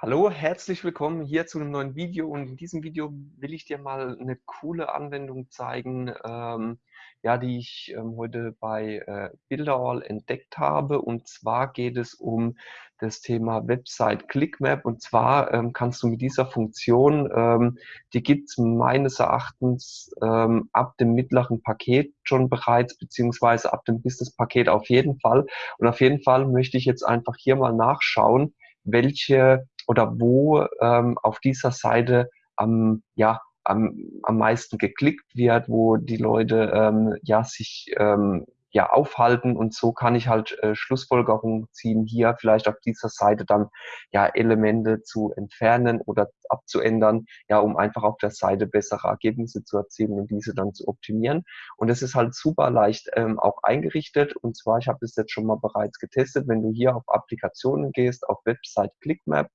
Hallo, herzlich willkommen hier zu einem neuen Video und in diesem Video will ich dir mal eine coole Anwendung zeigen, ähm, ja, die ich ähm, heute bei äh, Builderall entdeckt habe. Und zwar geht es um das Thema Website ClickMap und zwar ähm, kannst du mit dieser Funktion, ähm, die gibt es meines Erachtens ähm, ab dem mittleren Paket schon bereits, beziehungsweise ab dem Business-Paket auf jeden Fall. Und auf jeden Fall möchte ich jetzt einfach hier mal nachschauen, welche oder wo ähm, auf dieser Seite am, ja, am, am meisten geklickt wird, wo die Leute ähm, ja sich ähm, ja aufhalten und so kann ich halt äh, Schlussfolgerungen ziehen, hier vielleicht auf dieser Seite dann ja Elemente zu entfernen oder abzuändern, ja, um einfach auf der Seite bessere Ergebnisse zu erzielen und diese dann zu optimieren. Und es ist halt super leicht ähm, auch eingerichtet und zwar, ich habe das jetzt schon mal bereits getestet, wenn du hier auf Applikationen gehst, auf Website ClickMap,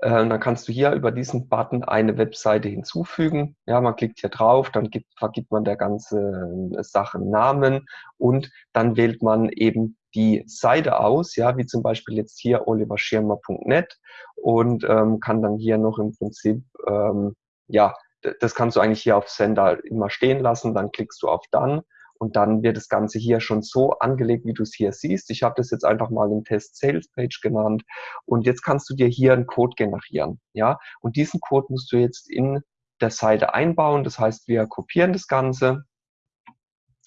äh, dann kannst du hier über diesen Button eine Webseite hinzufügen. Ja, man klickt hier drauf, dann gibt, vergibt man der ganzen äh, Sache Namen und dann wählt man eben die Seite aus, ja, wie zum Beispiel jetzt hier oliverschirmer.net und ähm, kann dann hier noch im Prinzip, ähm, ja, das kannst du eigentlich hier auf Sender immer stehen lassen, dann klickst du auf Dann und dann wird das Ganze hier schon so angelegt, wie du es hier siehst. Ich habe das jetzt einfach mal im Test Sales Page genannt. Und jetzt kannst du dir hier einen Code generieren. Ja, und diesen Code musst du jetzt in der Seite einbauen. Das heißt, wir kopieren das Ganze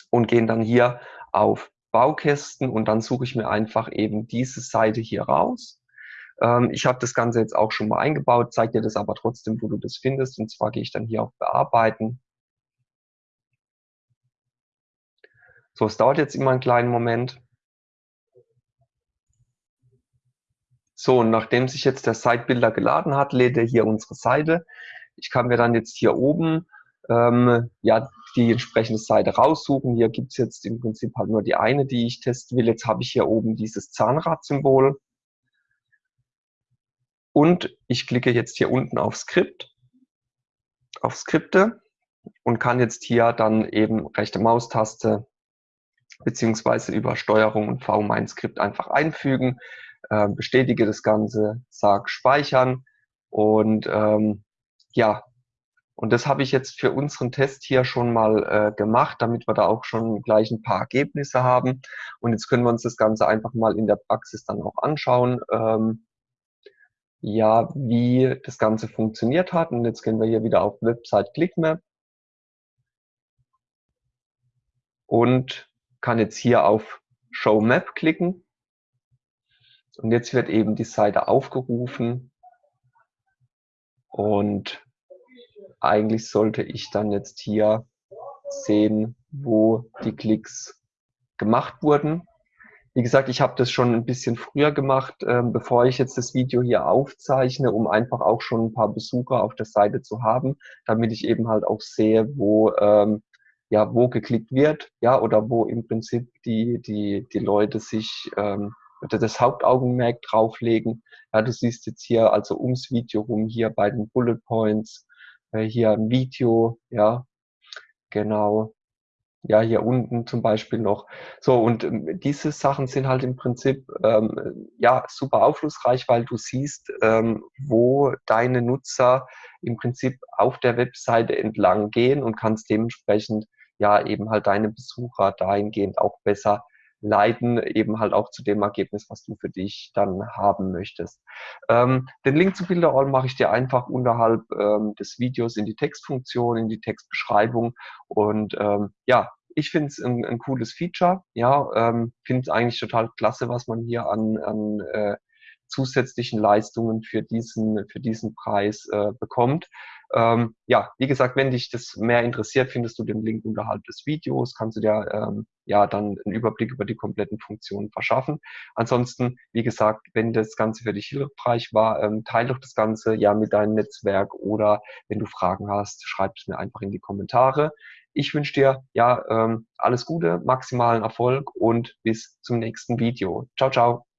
und gehen dann hier auf Baukästen und dann suche ich mir einfach eben diese Seite hier raus. Ähm, ich habe das Ganze jetzt auch schon mal eingebaut, zeige dir das aber trotzdem, wo du das findest. Und zwar gehe ich dann hier auf Bearbeiten So, es dauert jetzt immer einen kleinen Moment. So, und nachdem sich jetzt der Sitebuilder geladen hat, lädt er hier unsere Seite. Ich kann mir dann jetzt hier oben ähm, ja, die entsprechende Seite raussuchen. Hier gibt es jetzt im Prinzip halt nur die eine, die ich testen will. Jetzt habe ich hier oben dieses Zahnrad-Symbol. Und ich klicke jetzt hier unten auf Skript, auf Skripte und kann jetzt hier dann eben rechte Maustaste beziehungsweise über Steuerung und V mein Skript einfach einfügen, äh, bestätige das Ganze, sag speichern und ähm, ja, und das habe ich jetzt für unseren Test hier schon mal äh, gemacht, damit wir da auch schon gleich ein paar Ergebnisse haben. Und jetzt können wir uns das Ganze einfach mal in der Praxis dann auch anschauen, ähm, ja, wie das Ganze funktioniert hat. Und jetzt gehen wir hier wieder auf Website ClickMap. Und kann jetzt hier auf Show Map klicken und jetzt wird eben die Seite aufgerufen und eigentlich sollte ich dann jetzt hier sehen, wo die Klicks gemacht wurden. Wie gesagt, ich habe das schon ein bisschen früher gemacht, ähm, bevor ich jetzt das Video hier aufzeichne, um einfach auch schon ein paar Besucher auf der Seite zu haben, damit ich eben halt auch sehe, wo ähm, ja, wo geklickt wird, ja, oder wo im Prinzip die, die, die Leute sich ähm, das Hauptaugenmerk drauflegen. Ja, du siehst jetzt hier also ums Video rum hier bei den Bullet Points, äh, hier ein Video, ja, genau. Ja, hier unten zum Beispiel noch. So, und ähm, diese Sachen sind halt im Prinzip ähm, ja super aufschlussreich, weil du siehst, ähm, wo deine Nutzer im Prinzip auf der Webseite entlang gehen und kannst dementsprechend ja eben halt deine Besucher dahingehend auch besser leiten, eben halt auch zu dem Ergebnis, was du für dich dann haben möchtest. Ähm, den Link zu Builderall mache ich dir einfach unterhalb ähm, des Videos in die Textfunktion, in die Textbeschreibung und ähm, ja, ich finde es ein, ein, cooles Feature, ja, ähm, finde es eigentlich total klasse, was man hier an, an äh, zusätzlichen Leistungen für diesen, für diesen Preis äh, bekommt. Ähm, ja, wie gesagt, wenn dich das mehr interessiert, findest du den Link unterhalb des Videos, kannst du dir ähm, ja dann einen Überblick über die kompletten Funktionen verschaffen. Ansonsten, wie gesagt, wenn das Ganze für dich hilfreich war, ähm, teile doch das Ganze ja mit deinem Netzwerk oder wenn du Fragen hast, schreib es mir einfach in die Kommentare. Ich wünsche dir ja ähm, alles Gute, maximalen Erfolg und bis zum nächsten Video. Ciao, ciao.